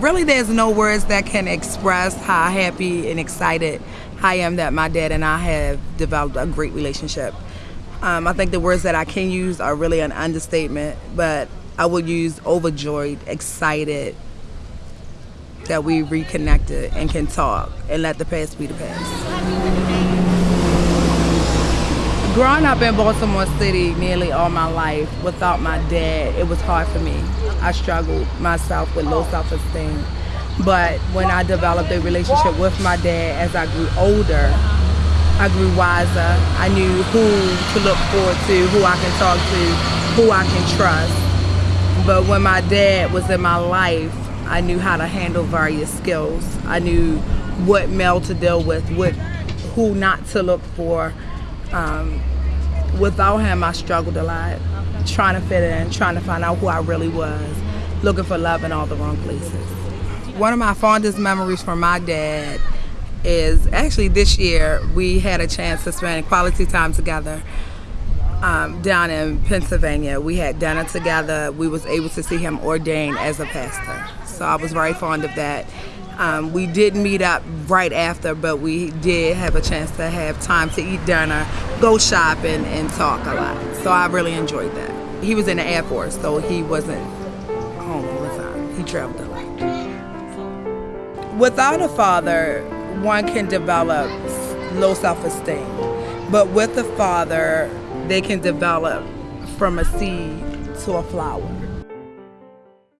really, there's no words that can express how happy and excited I am that my dad and I have developed a great relationship. Um, I think the words that I can use are really an understatement, but I would use overjoyed, excited that we reconnected and can talk and let the past be the past. Growing up in Baltimore City nearly all my life without my dad, it was hard for me. I struggled myself with low self-esteem. But when I developed a relationship with my dad as I grew older, I grew wiser. I knew who to look forward to, who I can talk to, who I can trust. But when my dad was in my life, I knew how to handle various skills. I knew what male to deal with, what who not to look for. Um, without him, I struggled a lot, trying to fit in, trying to find out who I really was, looking for love in all the wrong places. One of my fondest memories from my dad is actually this year we had a chance to spend quality time together um, down in Pennsylvania. We had dinner together. We was able to see him ordained as a pastor. So I was very fond of that. Um, we did meet up right after, but we did have a chance to have time to eat dinner, go shopping, and talk a lot. So I really enjoyed that. He was in the Air Force, so he wasn't home all the time. He traveled a lot. Without a father, one can develop low self-esteem. But with a father, they can develop from a seed to a flower.